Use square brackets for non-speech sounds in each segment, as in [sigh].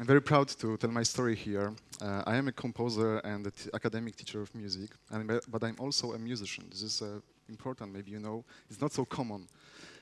I'm very proud to tell my story here. Uh, I am a composer and an academic teacher of music, and, but I'm also a musician. This is uh, important, maybe you know. It's not so common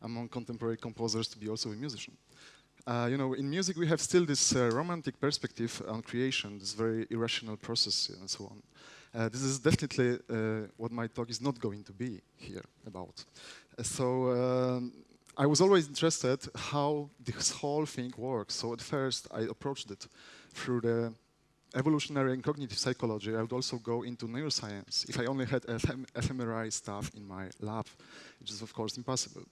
among contemporary composers to be also a musician. Uh, you know, in music we have still this uh, romantic perspective on creation, this very irrational process and so on. Uh, this is definitely uh, what my talk is not going to be here about. Uh, so um, I was always interested how this whole thing works. So at first I approached it through the evolutionary and cognitive psychology. I would also go into neuroscience if I only had FM fMRI stuff in my lab, which is of course impossible.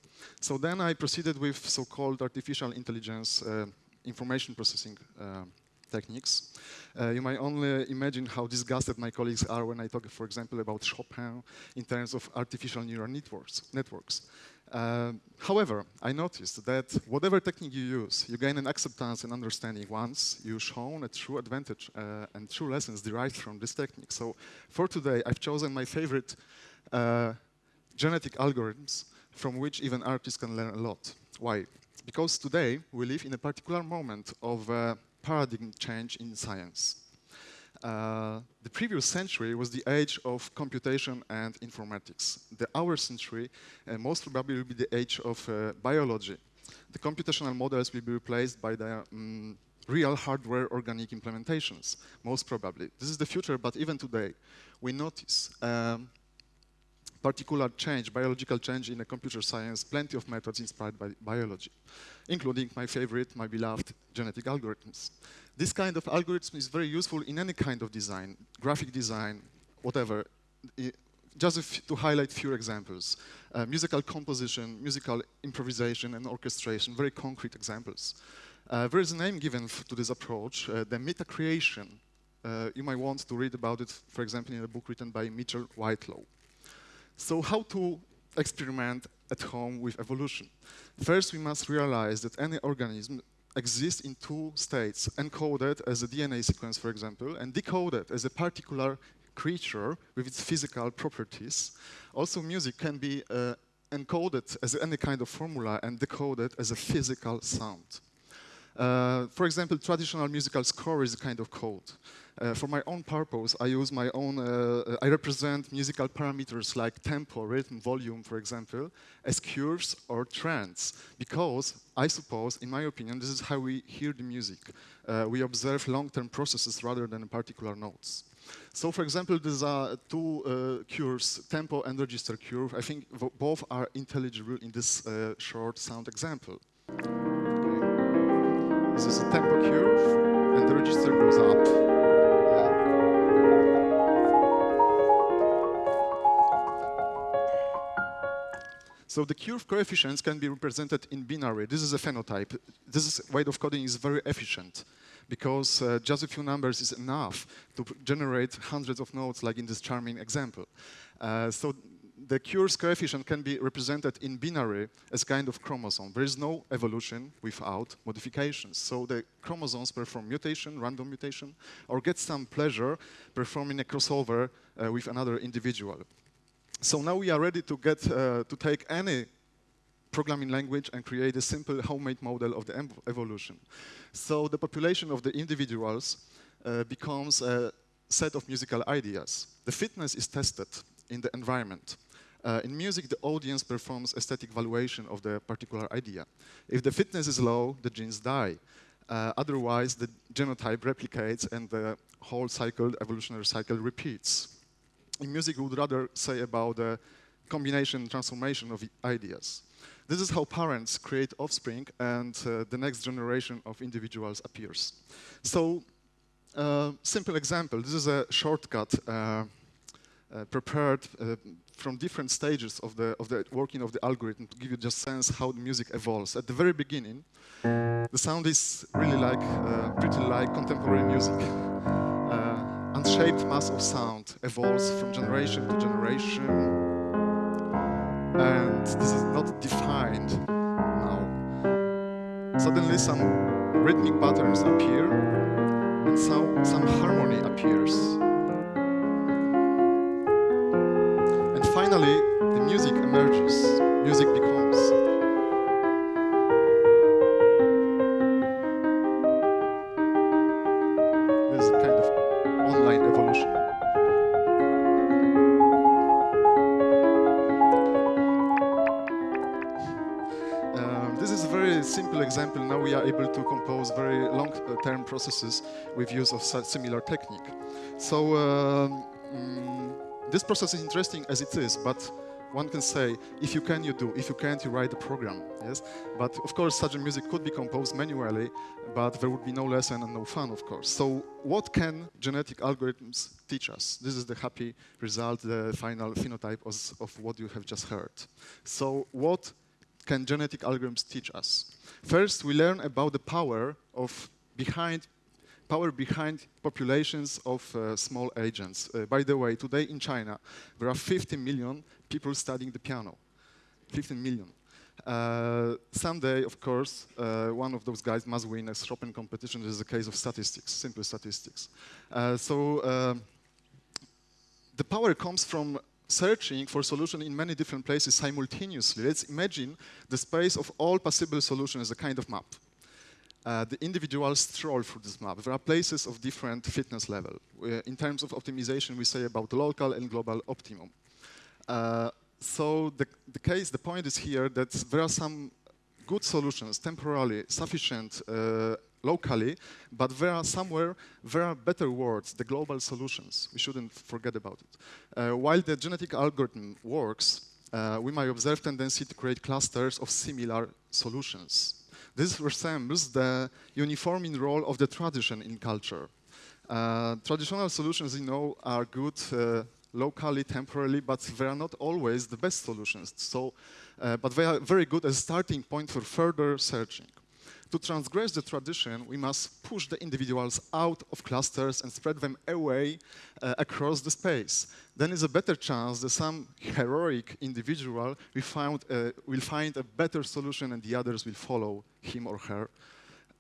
So then I proceeded with so-called artificial intelligence uh, information processing uh, techniques. Uh, you might only imagine how disgusted my colleagues are when I talk, for example, about Chopin in terms of artificial neural networks. networks. Uh, however, I noticed that whatever technique you use, you gain an acceptance and understanding once you've shown a true advantage uh, and true lessons derived from this technique. So for today, I've chosen my favorite uh, genetic algorithms from which even artists can learn a lot. Why? Because today we live in a particular moment of uh, paradigm change in science. Uh, the previous century was the age of computation and informatics. The our century uh, most probably will be the age of uh, biology. The computational models will be replaced by the um, real hardware organic implementations, most probably. This is the future, but even today, we notice um, particular change, biological change in the computer science, plenty of methods inspired by biology, including my favorite, my beloved genetic algorithms. This kind of algorithm is very useful in any kind of design, graphic design, whatever. just to highlight few examples. Uh, musical composition, musical improvisation and orchestration, very concrete examples. Uh, there is a name given to this approach, uh, the meta creation. Uh, you might want to read about it, for example, in a book written by Mitchell Whitelaw. So how to experiment at home with evolution? First, we must realize that any organism exists in two states, encoded as a DNA sequence, for example, and decoded as a particular creature with its physical properties. Also, music can be uh, encoded as any kind of formula and decoded as a physical sound. Uh, for example, traditional musical score is a kind of code. Uh, for my own purpose, I use my own, uh, I represent musical parameters like tempo, rhythm, volume, for example, as curves or trends, because I suppose, in my opinion, this is how we hear the music. Uh, we observe long-term processes rather than particular notes. So, for example, these are two uh, curves, tempo and register curve. I think both are intelligible in this uh, short sound example. Is a tempo curve, and the register goes up. So the curve coefficients can be represented in binary. This is a phenotype. This way of coding is very efficient because uh, just a few numbers is enough to generate hundreds of nodes like in this charming example. Uh, so the Cure's coefficient can be represented in binary as kind of chromosome. There is no evolution without modifications. So the chromosomes perform mutation, random mutation, or get some pleasure performing a crossover uh, with another individual. So now we are ready to get uh, to take any programming language and create a simple homemade model of the evolution. So the population of the individuals uh, becomes a set of musical ideas. The fitness is tested in the environment. Uh, in music, the audience performs aesthetic valuation of the particular idea. If the fitness is low, the genes die. Uh, otherwise, the genotype replicates and the whole cycle, evolutionary cycle repeats in music we would rather say about the combination transformation of ideas. This is how parents create offspring and uh, the next generation of individuals appears. So, uh, simple example, this is a shortcut uh, uh prepared uh, from different stages of the, of the working of the algorithm to give you just sense how the music evolves. At the very beginning, the sound is really like, uh, pretty like contemporary music [laughs] unshaped mass of sound evolves from generation to generation. And this is not defined now. Suddenly some rhythmic patterns appear and some, some harmony appears. Very example. Now we are able to compose very long-term processes with use of similar technique. So um, mm, this process is interesting as it is, but one can say, if you can, you do. If you can't, you write the program. Yes, but of course, such a music could be composed manually, but there would be no lesson and no fun, of course. So, what can genetic algorithms teach us? This is the happy result, the final phenotype of, of what you have just heard. So, what can genetic algorithms teach us? First, we learn about the power of behind power behind populations of uh, small agents. Uh, by the way, today in China, there are 50 million people studying the piano. 15 million. Uh, someday, of course, uh, one of those guys must win a Chopin competition. This is a case of statistics, simple statistics. Uh, so uh, the power comes from searching for solution in many different places simultaneously. Let's imagine the space of all possible solutions as a kind of map. Uh, the individuals stroll through this map. There are places of different fitness level. In terms of optimization, we say about local and global optimum. Uh, so the, the case, the point is here that there are some good solutions, temporarily sufficient uh, locally, but there are somewhere, there are better words, the global solutions. We shouldn't forget about it. Uh, while the genetic algorithm works, uh, we might observe tendency to create clusters of similar solutions. This resembles the uniforming role of the tradition in culture. Uh, traditional solutions, you know, are good uh, locally, temporarily, but they are not always the best solutions. So, uh, but they are very good as starting point for further searching. To transgress the tradition, we must push the individuals out of clusters and spread them away uh, across the space. Then is a better chance that some heroic individual will, found, uh, will find a better solution and the others will follow him or her.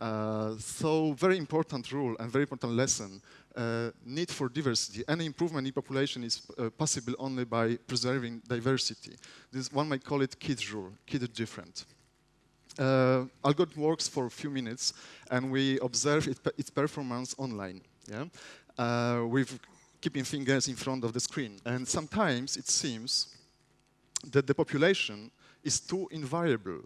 Uh, so very important rule and very important lesson. Uh, need for diversity. Any improvement in population is uh, possible only by preserving diversity. This one might call it KIDS rule, KID different. Uh, algorithm works for a few minutes and we observe it, its performance online. Yeah? Uh, with keeping fingers in front of the screen. And sometimes it seems that the population is too invariable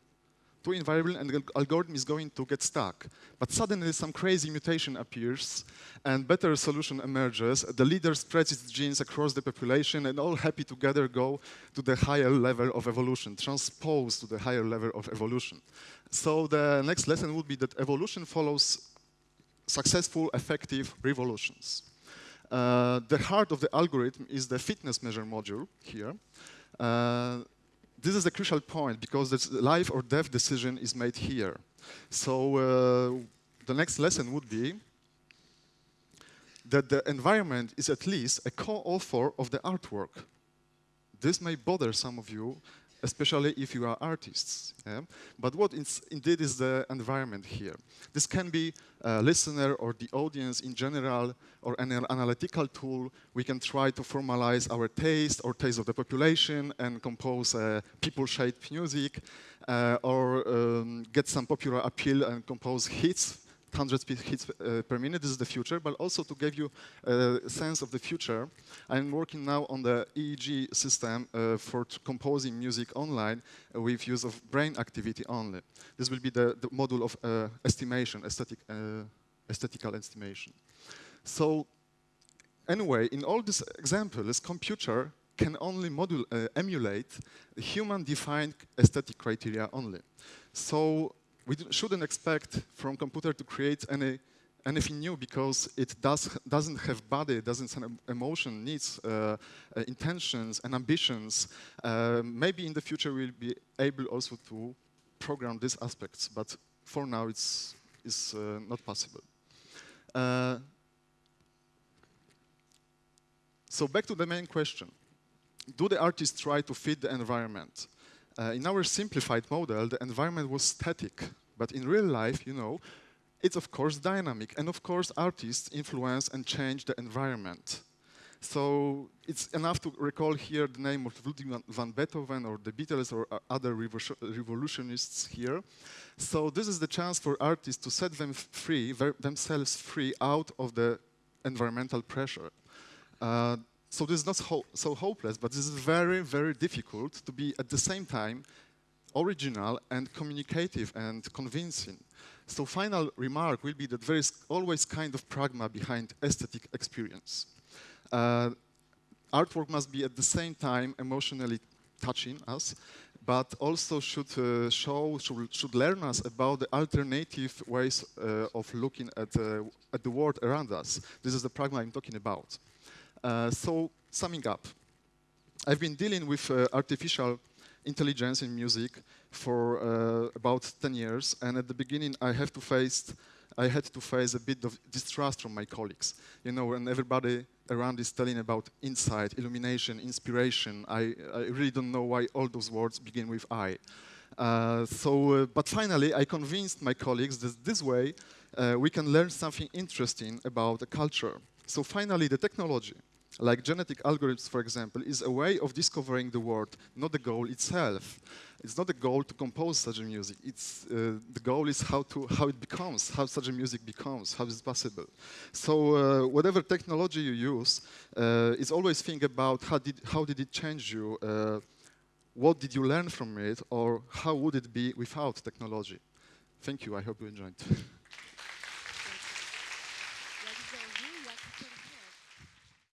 too invariable and the algorithm is going to get stuck. But suddenly some crazy mutation appears and better solution emerges. The leader spreads its genes across the population and all happy together go to the higher level of evolution, transpose to the higher level of evolution. So the next lesson would be that evolution follows successful, effective revolutions. Uh, the heart of the algorithm is the fitness measure module here. Uh, this is a crucial point because the life or death decision is made here. So uh, the next lesson would be that the environment is at least a co-author of the artwork. This may bother some of you especially if you are artists. Yeah? But what is, indeed is the environment here? This can be a listener or the audience in general or an analytical tool. We can try to formalize our taste or taste of the population and compose uh, people-shaped music uh, or um, get some popular appeal and compose hits 100 hits uh, per minute. This is the future, but also to give you a sense of the future, I'm working now on the EEG system uh, for composing music online with use of brain activity only. This will be the, the module of uh, estimation, aesthetic, uh, aesthetical estimation. So anyway, in all these examples, computer can only module, uh, emulate human-defined aesthetic criteria only. So we shouldn't expect from computer to create any anything new because it does doesn't have body, doesn't have emotion, needs, uh, uh, intentions, and ambitions. Uh, maybe in the future we'll be able also to program these aspects, but for now it's is uh, not possible. Uh, so back to the main question: Do the artists try to fit the environment? Uh, in our simplified model, the environment was static, but in real life, you know, it's of course dynamic, and of course artists influence and change the environment. So it's enough to recall here the name of Ludwig van Beethoven or the Beatles or uh, other revolutionists here. So this is the chance for artists to set them free, themselves free out of the environmental pressure. Uh, so this is not ho so hopeless, but this is very, very difficult to be at the same time original and communicative and convincing. So final remark will be that there is always kind of pragma behind aesthetic experience. Uh, artwork must be at the same time emotionally touching us, but also should uh, show, should, should, learn us about the alternative ways uh, of looking at, uh, at the world around us. This is the pragma I'm talking about. Uh, so, summing up, I've been dealing with uh, artificial intelligence in music for uh, about 10 years, and at the beginning I have to face I had to face a bit of distrust from my colleagues. You know, and everybody around is telling about insight, illumination, inspiration. I, I really don't know why all those words begin with I. Uh, so, uh, but finally, I convinced my colleagues that this way uh, we can learn something interesting about the culture. So finally, the technology like genetic algorithms, for example, is a way of discovering the world, not the goal itself. It's not the goal to compose such a music. It's uh, the goal is how to how it becomes, how such a music becomes, how is it possible. So uh, whatever technology you use, uh, is always think about how did how did it change you, uh, what did you learn from it, or how would it be without technology. Thank you. I hope you enjoyed. [laughs]